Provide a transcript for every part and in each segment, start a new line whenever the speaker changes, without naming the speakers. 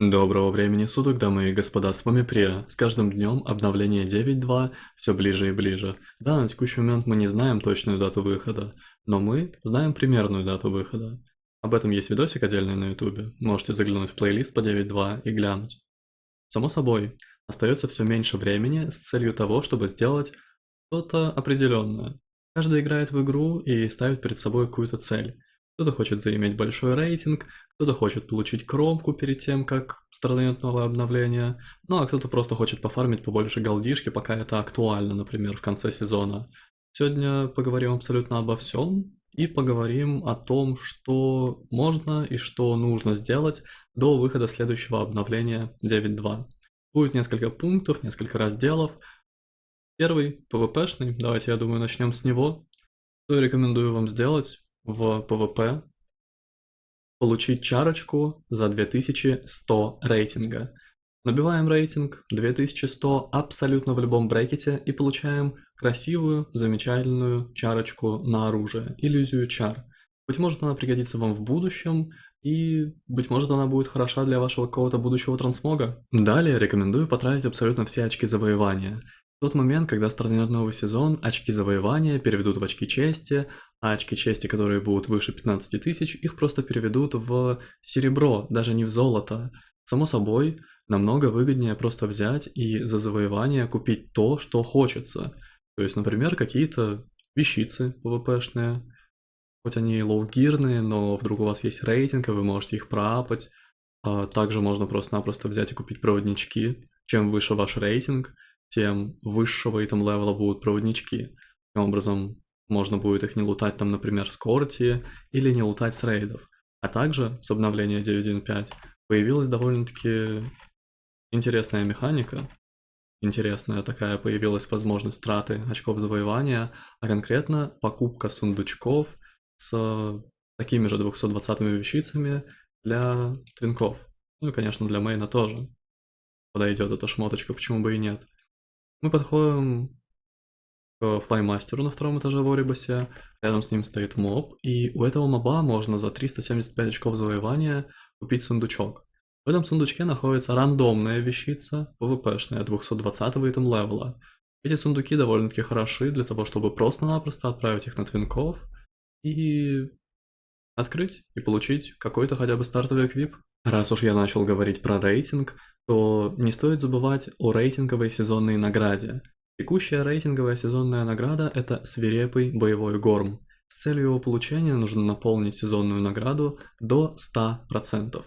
Доброго времени суток, дамы и господа, с вами Прия. С каждым днем обновление 9.2 все ближе и ближе. Да, на текущий момент мы не знаем точную дату выхода, но мы знаем примерную дату выхода. Об этом есть видосик отдельный на ютубе, можете заглянуть в плейлист по 9.2 и глянуть. Само собой, остается все меньше времени с целью того, чтобы сделать что-то определенное. Каждый играет в игру и ставит перед собой какую-то цель. Кто-то хочет заиметь большой рейтинг, кто-то хочет получить кромку перед тем, как стартанет новое обновление, ну а кто-то просто хочет пофармить побольше голдишки, пока это актуально, например, в конце сезона. Сегодня поговорим абсолютно обо всем и поговорим о том, что можно и что нужно сделать до выхода следующего обновления 9.2. Будет несколько пунктов, несколько разделов. Первый, PvP-шный, давайте, я думаю, начнем с него. Что я рекомендую вам сделать? В PvP получить чарочку за 2100 рейтинга. Набиваем рейтинг 2100 абсолютно в любом брекете и получаем красивую, замечательную чарочку на оружие, иллюзию чар. Быть может она пригодится вам в будущем, и, быть может, она будет хороша для вашего какого-то будущего трансмога. Далее рекомендую потратить абсолютно все очки завоевания. Тот момент, когда стартанет новый сезон, очки завоевания переведут в очки чести, а очки чести, которые будут выше 15 тысяч, их просто переведут в серебро, даже не в золото. Само собой, намного выгоднее просто взять и за завоевание купить то, что хочется. То есть, например, какие-то вещицы PvP-шные, хоть они лоу-гирные, но вдруг у вас есть рейтинг, и вы можете их проапать. А также можно просто-напросто взять и купить проводнички. Чем выше ваш рейтинг, тем высшего итем левела будут проводнички. Таким образом, можно будет их не лутать там, например, с корти или не лутать с рейдов. А также с обновления 9.1.5 появилась довольно-таки интересная механика. Интересная такая появилась возможность траты очков завоевания, а конкретно покупка сундучков с такими же 220 вещицами для твинков. Ну и, конечно, для main а тоже подойдет эта шмоточка, почему бы и нет. Мы подходим к flymaster у на втором этаже в Орибосе, рядом с ним стоит моб, и у этого моба можно за 375 очков завоевания купить сундучок. В этом сундучке находится рандомная вещица, PvP-шная, 220 item level а. Эти сундуки довольно-таки хороши для того, чтобы просто-напросто отправить их на твинков и открыть и получить какой-то хотя бы стартовый эквип. Раз уж я начал говорить про рейтинг, то не стоит забывать о рейтинговой сезонной награде. Текущая рейтинговая сезонная награда – это свирепый боевой горм. С целью его получения нужно наполнить сезонную награду до 100%.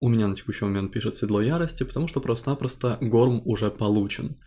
У меня на текущий момент пишет седло ярости, потому что просто-напросто горм уже получен.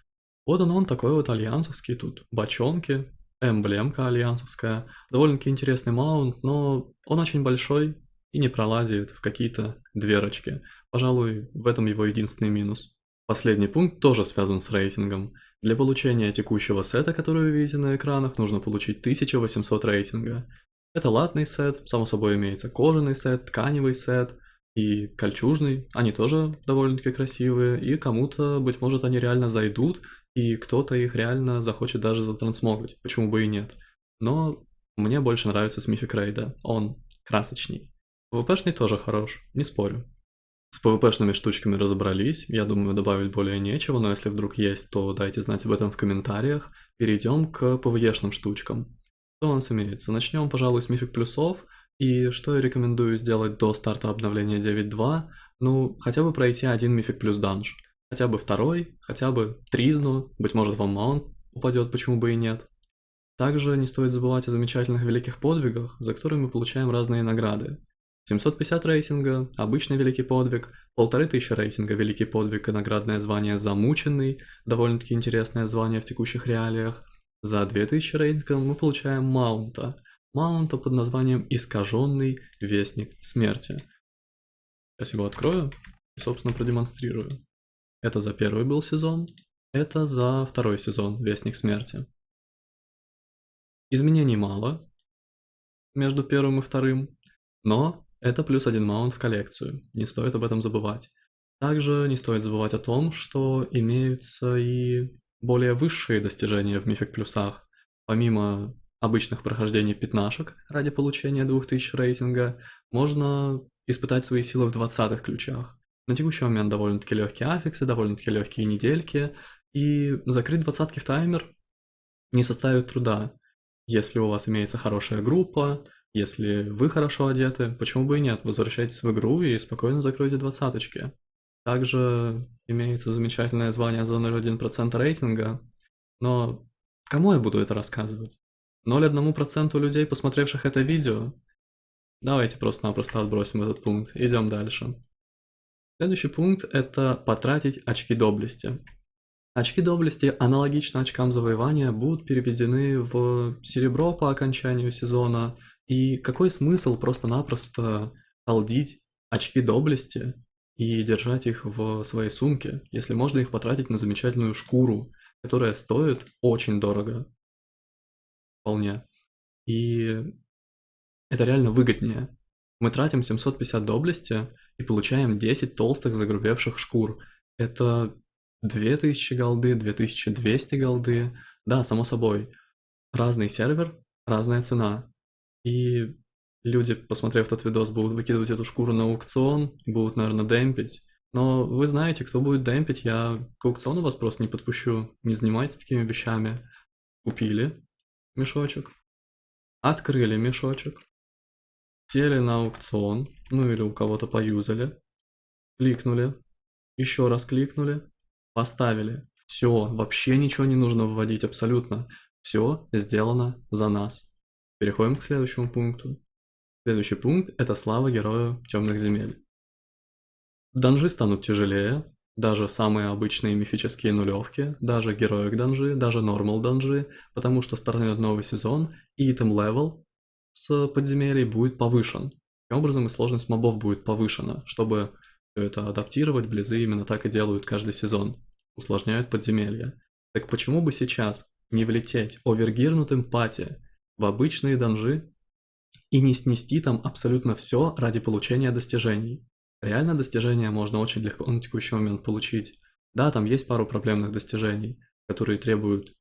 Вот он он такой вот альянсовский тут, бочонки, эмблемка альянсовская. Довольно-таки интересный маунт, но он очень большой и не пролазит в какие-то дверочки. Пожалуй, в этом его единственный минус. Последний пункт тоже связан с рейтингом. Для получения текущего сета, который вы видите на экранах, нужно получить 1800 рейтинга. Это латный сет, само собой имеется кожаный сет, тканевый сет и кольчужный. Они тоже довольно-таки красивые, и кому-то, быть может, они реально зайдут, и кто-то их реально захочет даже затрансмогать, почему бы и нет. Но мне больше нравится с Мифик Рейда, он красочней. PvP-шный тоже хорош, не спорю. С PvP-шными штучками разобрались, я думаю, добавить более нечего, но если вдруг есть, то дайте знать об этом в комментариях. Перейдем к PvE-шным штучкам. Что у нас имеется? Начнем, пожалуй, с мифик плюсов. И что я рекомендую сделать до старта обновления 9.2? Ну, хотя бы пройти один мифик плюс данж. Хотя бы второй, хотя бы тризну, быть может вам маунт упадет, почему бы и нет. Также не стоит забывать о замечательных великих подвигах, за которые мы получаем разные награды. 750 рейтинга, обычный великий подвиг, 1500 рейтинга великий подвиг и наградное звание замученный, довольно-таки интересное звание в текущих реалиях. За 2000 рейтинга мы получаем маунта, маунта под названием искаженный вестник смерти. Сейчас его открою и собственно продемонстрирую. Это за первый был сезон, это за второй сезон Вестник Смерти. Изменений мало между первым и вторым, но это плюс один маунт в коллекцию, не стоит об этом забывать. Также не стоит забывать о том, что имеются и более высшие достижения в мифик плюсах. Помимо обычных прохождений пятнашек ради получения 2000 рейтинга, можно испытать свои силы в 20 ключах. На текущий момент довольно-таки легкие аффиксы, довольно-таки легкие недельки, и закрыть двадцатки в таймер не составит труда. Если у вас имеется хорошая группа, если вы хорошо одеты, почему бы и нет, возвращайтесь в игру и спокойно закройте двадцаточки. Также имеется замечательное звание за 0,1% рейтинга, но кому я буду это рассказывать? 0,1% людей, посмотревших это видео? Давайте просто-напросто отбросим этот пункт, идем дальше. Следующий пункт – это потратить очки доблести. Очки доблести, аналогично очкам завоевания, будут переведены в серебро по окончанию сезона. И какой смысл просто-напросто алдить очки доблести и держать их в своей сумке, если можно их потратить на замечательную шкуру, которая стоит очень дорого. Вполне. И это реально выгоднее. Мы тратим 750 доблести и получаем 10 толстых загрубевших шкур. Это 2000 голды, 2200 голды. Да, само собой. Разный сервер, разная цена. И люди, посмотрев этот видос, будут выкидывать эту шкуру на аукцион, будут, наверное, демпить. Но вы знаете, кто будет демпить, я к аукциону вас просто не подпущу. Не занимайтесь такими вещами. Купили мешочек, открыли мешочек, сели на аукцион, ну или у кого-то поюзали, кликнули, еще раз кликнули, поставили. Все, вообще ничего не нужно вводить абсолютно. Все сделано за нас. Переходим к следующему пункту. Следующий пункт – это слава герою темных земель. Данжи станут тяжелее, даже самые обычные мифические нулевки, даже heroic данжи, даже normal данжи, потому что стартует новый сезон, и item level с подземелий будет повышен. Таким образом и сложность мобов будет повышена, чтобы все это адаптировать, близзы именно так и делают каждый сезон. Усложняют подземелья. Так почему бы сейчас не влететь овергирнутым пати в обычные данжи и не снести там абсолютно все ради получения достижений. Реально достижения можно очень легко на текущий момент получить. Да, там есть пару проблемных достижений, которые требуют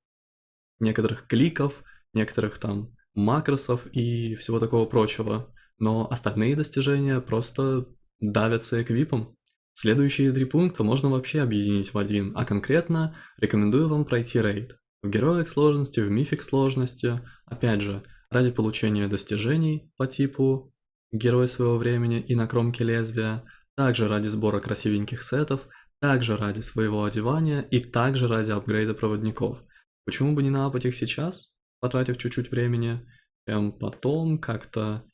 некоторых кликов, некоторых там макросов и всего такого прочего. Но остальные достижения просто давятся эквипом. Следующие три пункта можно вообще объединить в один, а конкретно рекомендую вам пройти рейд. В героик сложности, в мифик сложности, опять же, ради получения достижений по типу герой своего времени и на кромке лезвия, также ради сбора красивеньких сетов, также ради своего одевания и также ради апгрейда проводников. Почему бы не наапать их сейчас, потратив чуть-чуть времени, чем потом как-то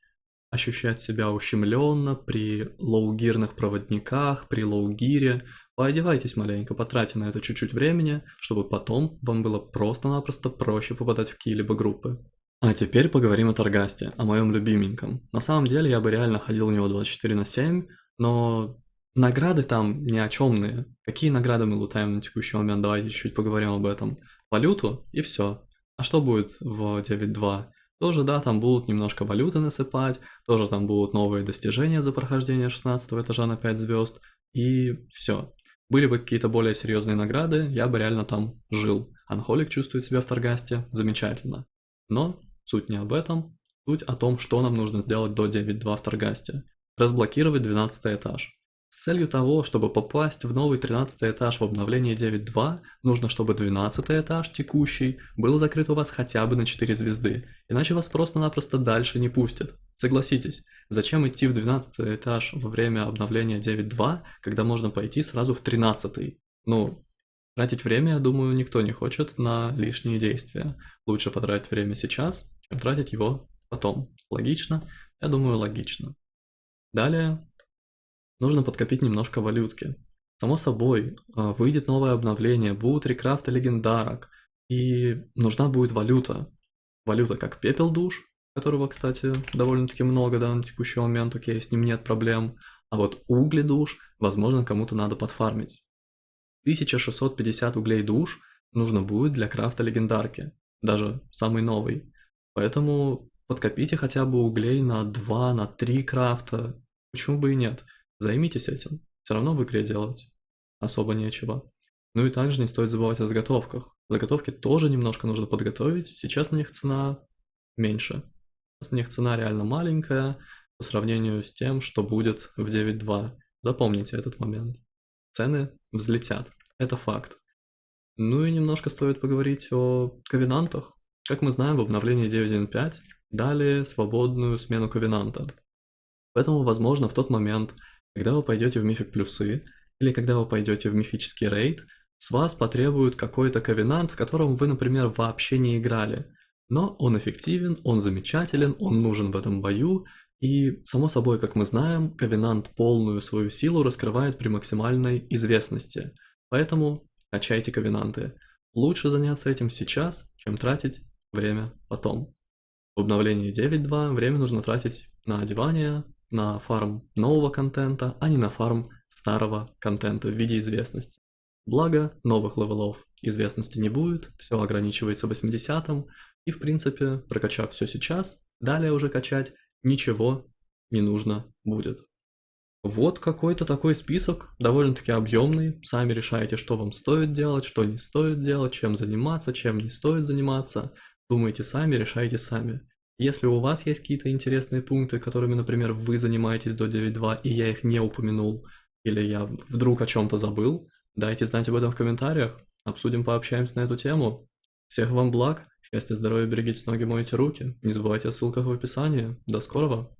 ощущать себя ущемленно при лоугирных проводниках, при лоугире. Поодевайтесь маленько, потратьте на это чуть-чуть времени, чтобы потом вам было просто-напросто проще попадать в какие-либо группы. А теперь поговорим о Таргасте, о моем любименьком. На самом деле я бы реально ходил у него 24 на 7, но награды там ни о чемные. Какие награды мы лутаем на текущий момент? Давайте чуть-чуть поговорим об этом. Валюту и все. А что будет в 9.2? Тоже, да, там будут немножко валюты насыпать, тоже там будут новые достижения за прохождение 16 этажа на 5 звезд, и все. Были бы какие-то более серьезные награды, я бы реально там жил. Анхолик чувствует себя в Таргасте замечательно. Но Суть не об этом, суть о том, что нам нужно сделать до 9.2 в Таргасте. Разблокировать 12 этаж. С целью того, чтобы попасть в новый 13 этаж в обновлении 9.2, нужно, чтобы 12 этаж текущий был закрыт у вас хотя бы на 4 звезды, иначе вас просто-напросто дальше не пустят. Согласитесь, зачем идти в 12 этаж во время обновления 9.2, когда можно пойти сразу в 13? Ну, тратить время, я думаю, никто не хочет на лишние действия. Лучше потратить время сейчас, чем тратить его потом. Логично? Я думаю, логично. Далее нужно подкопить немножко валютки. Само собой, а, выйдет новое обновление, будут рекрафты легендарок, и нужна будет валюта. Валюта как пепел душ, которого, кстати, довольно-таки много да, на текущий момент, окей, с ним нет проблем. А вот угли душ, возможно, кому-то надо подфармить. 1650 углей душ нужно будет для крафта легендарки, даже самый новый. Поэтому подкопите хотя бы углей на 2, на 3 крафта. Почему бы и нет? Займитесь этим. Все равно в игре делать особо нечего. Ну и также не стоит забывать о заготовках. Заготовки тоже немножко нужно подготовить. Сейчас на них цена меньше. Сейчас на них цена реально маленькая по сравнению с тем, что будет в 9.2. Запомните этот момент. Цены взлетят. Это факт. Ну и немножко стоит поговорить о ковенантах. Как мы знаем, в обновлении 9.1.5 дали свободную смену ковенанта. Поэтому, возможно, в тот момент, когда вы пойдете в мифик плюсы, или когда вы пойдете в мифический рейд, с вас потребуют какой-то ковенант, в котором вы, например, вообще не играли. Но он эффективен, он замечателен, он нужен в этом бою, и, само собой, как мы знаем, ковенант полную свою силу раскрывает при максимальной известности. Поэтому качайте ковенанты. Лучше заняться этим сейчас, чем тратить время потом. В обновлении 9.2 время нужно тратить на одевание, на фарм нового контента, а не на фарм старого контента в виде известности. Благо, новых левелов известности не будет, все ограничивается 80 и в принципе, прокачав все сейчас, далее уже качать ничего не нужно будет. Вот какой-то такой список, довольно-таки объемный. Сами решаете, что вам стоит делать, что не стоит делать, чем заниматься, чем не стоит заниматься. Думайте сами, решайте сами. Если у вас есть какие-то интересные пункты, которыми, например, вы занимаетесь до 9.2, и я их не упомянул, или я вдруг о чем-то забыл, дайте знать об этом в комментариях. Обсудим, пообщаемся на эту тему. Всех вам благ, счастья, здоровья, берегите ноги, мойте руки. Не забывайте о ссылках в описании. До скорого!